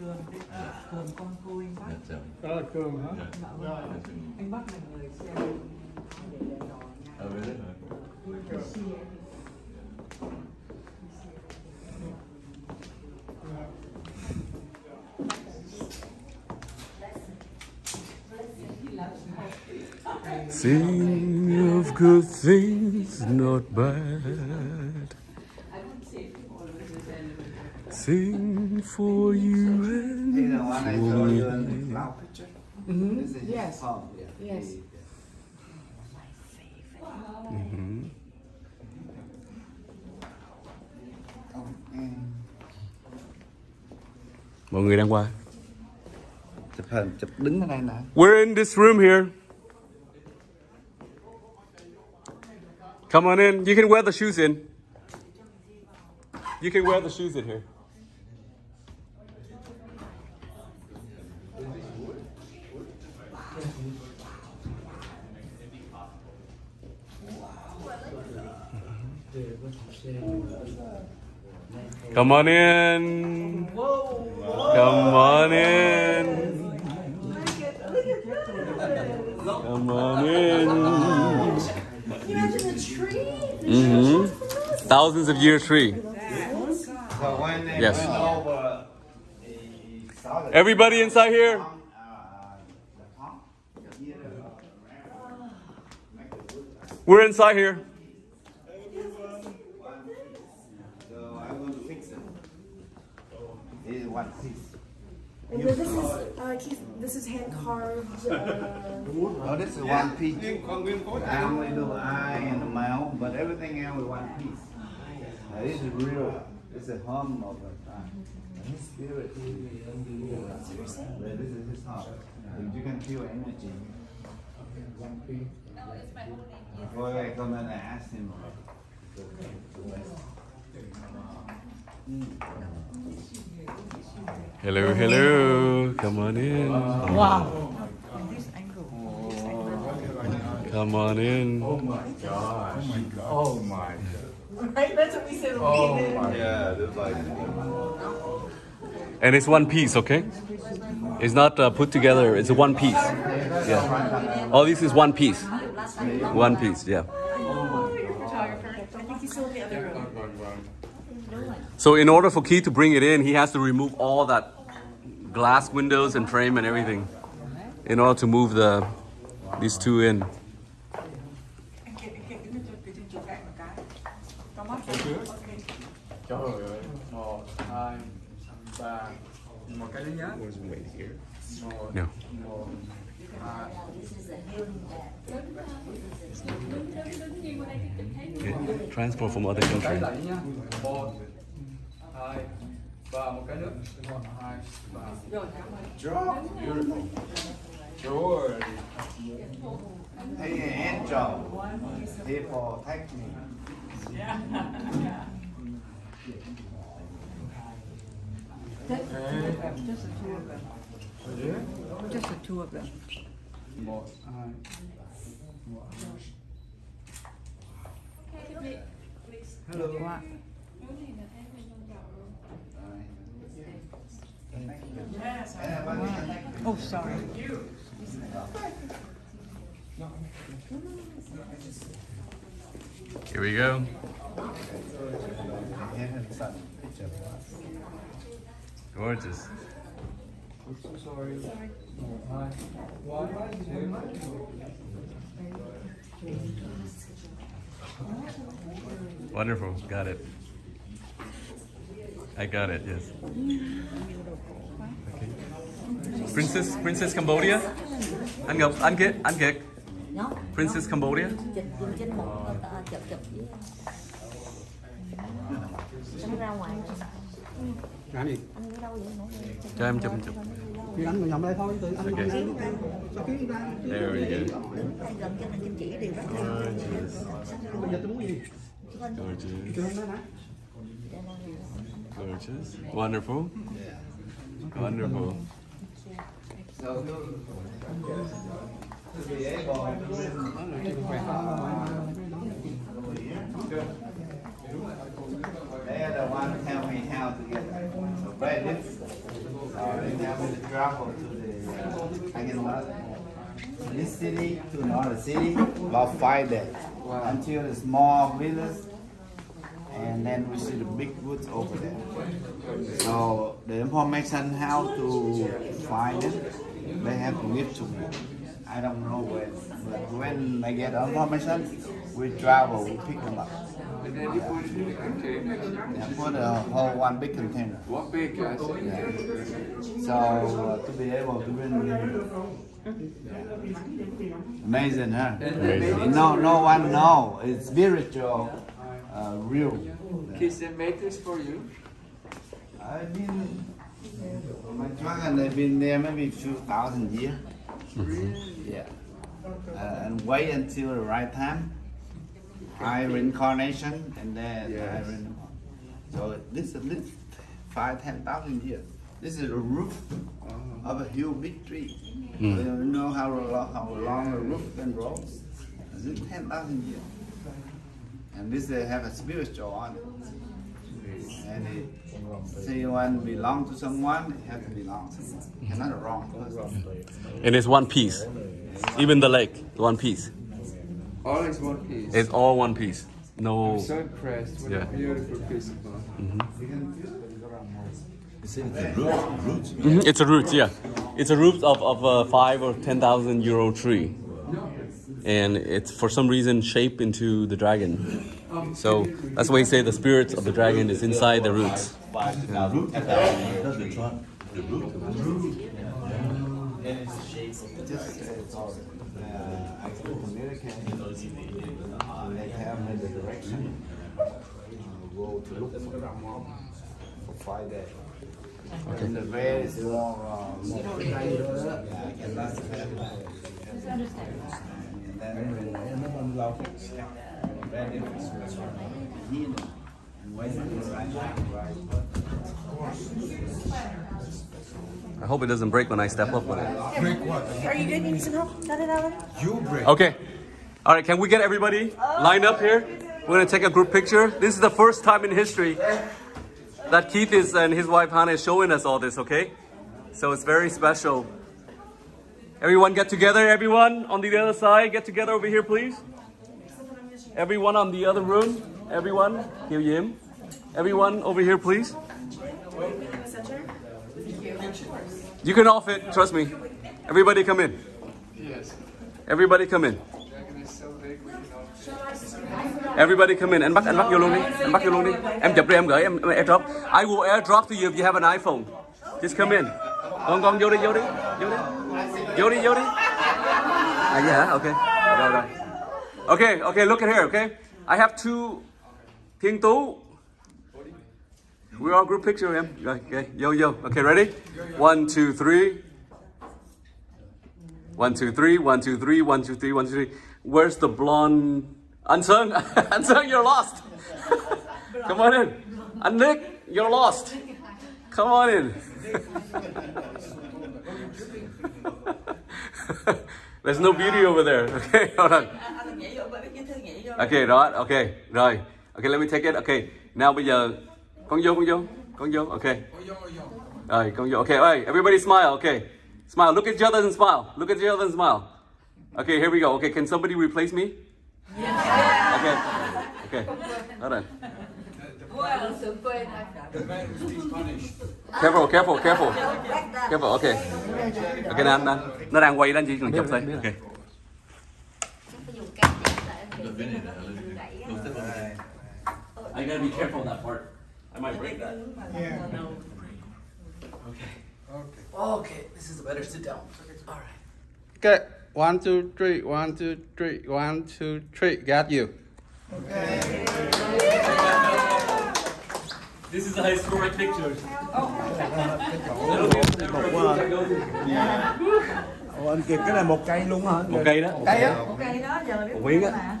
cường đấy cường con cui anh bắc Dạ chậm. Đó là Cường hả? Dạ. dạ vâng anh bắc là người xem để đèn đỏ nhà Ở bên đó hả? Sing of good things, not bad. Sing for you and This is the one I for showed you in me. the cloud picture. Mhm. This is his Yes. home. Yeah. Yes. He- Mhm. Ông em Mọi người đang qua. chụp hình chụp đứng ở đây nè. We're in this room here. Come on in. You can wear the shoes in. You can wear the shoes in here. Come on in. Come on in. Come on in. Imagine the tree. hmm Thousands of year tree. Yes. Everybody inside. Here, We're inside here. So I will fix it. This is one piece. And this is uh, Keith. This is hand carved. Uh, Oh, this is one piece. I only do eye and the mouth, but everything else is one piece. Now, this is real. This is home of the time. His spirit is But this is his heart. If you can feel energy. Before I come in, I ask him. Hello, hello. Come on in. wow and this angle this angle Come on in. Oh my God. right that's what we said Oh we did my Yeah, this like. And it's one piece, okay? It's not uh, put together. It's a one piece. Yeah. All this is one piece. One piece. Yeah. I think he's still in the other room. So in order for Keith to bring it in, he has to remove all that glass windows and frame and everything in order to move the these two in. kia đứng lên cho trên chỗ cạnh một cái có mắt ok Trời ơi. Một, hai, ba. Một cái nữa nhá. Một, No. một. Okay. Transport from other Một cái country. lại. Một, hai, ba. Một cái nữa. Một, hai, ba. rồi Beautiful. Sure. Hey, angel. People take me. just the two of them just the two of them Một, hai. Hello. oh sorry Here we go. Gorgeous. I'm so sorry. Một, hai. One, two. Wonderful. Got it. I got it. Yes. Okay. Princess, Princess Cambodia. Anh Ngọc, anh Kiệt, anh Kiệt. nó Princess Cambodia. chụp dùng trên một ờ, chụp chụp với anh ra ngoài gì? anh đi Cho em chụp chụp. Thì anh ngồi nhầm đây thôi, tự anh Ok. ngồi đây lúc đây. Sao ký ra? There we go. đứng tay gần cho nên kim chỉ đều rất là Gorgeous. Bây giờ tôi muốn gì? Gorgeous. Gorgeous. Wonderful. Wonderful. This city to another city about five days until the small village, and then we see the big woods over there. So the information how to find it, they have to give to me. I don't know when, but when I get information, we travel, we pick them up. And then you put it in the container. Yeah, put a whole one big container. What big guys? So uh, to be able to bring them. Amazing, huh? No, no one know. It's spiritual, uh, real. Kids, they make this for you. I've been, my dragon, they've been there maybe a few thousand years. Yeah. Uh, and wait until the right time. I reincarnation and then I reincarnation. So this is at least five, ten thousand years. This is a roof of a huge big tree. You know how long, how long a roof can grow? This is ten thousand years. And this they have a spiritual on it. And it, say one belong to someone, it has to belong to someone. Cannot a wrong person. And it's one piece. Even the lake, one piece. All is one piece. It's all one piece. No. I'm so impressed. What Yeah. a beautiful piece of art. Mhm, Mm-hmm. It's a root, yeah. It's a root of, of a five or ten thousand euro tree. And it's for some reason shaped into the dragon. So that's why you say the spirit of the dragon is inside the roots. Just, five days. And the red is more, uh, more. Yeah, I cannot have that. And then when red is healing and waiting for the right time. I hope it doesn't break when I step up on it. Are you good? You need some help? Got it, Alan? Okay. All right, can we get everybody lined up here? We're gonna take a group picture. This is the first time in history that Keith is and his wife Hannah is showing us all this, okay? So it's very special. Everyone get together, everyone on the other side, get together over here, please. Everyone on the other room, everyone, here Yim. Everyone over here, please. You can off it, trust me. Everybody come in. Yes. Everybody come in. Dragon is so big, we cannot. Everybody come in. Anh bắt vô luôn đi. Bắt vô luôn đi. Em chụp đi em gửi em em airdrop. I will airdrop to you if you have an iPhone. Just come in. Con con vô đi vô đi. Vô đi. Vô đi vô đi. À hả? Okay. Rồi rồi. Okay, okay, look at here, okay? I have two Thiên Tú. We're all group picture. Rồi, okay. Yo yo. Okay, ready? One, two, three. One, two, three, one, two, three, one, two, three, one, two, three. Where's the blonde? Unsung? Unsung, you're lost. Come on in. And Nick, you're lost. Come on in. There's no beauty over there. Okay, hold on. Okay, đó, okay, rồi. Okay, let me take it. Okay, now bây giờ con vô, con vô, con vô. Okay. Rồi, con vô. Okay, alright, everybody smile. Okay, smile. Look at each other and smile. Look at each other and smile. Okay, here we go. Okay, can somebody replace me? Okay. Okay. Hold on. Careful, careful, careful. Careful, okay. Okay, nó, nó, nó đang quay đó anh chị cần chụp thôi. Okay. I gotta be careful that part. I might break that. Okay. Okay, this is a better sit down. All right. Okay, one, two, three, one, two, three, one, two, three. Got you. This is a historic picture. Ủa anh Kiệt cái này một cây luôn hả? Một cây đó. Cây á? Một cây đó giờ biết miếng á.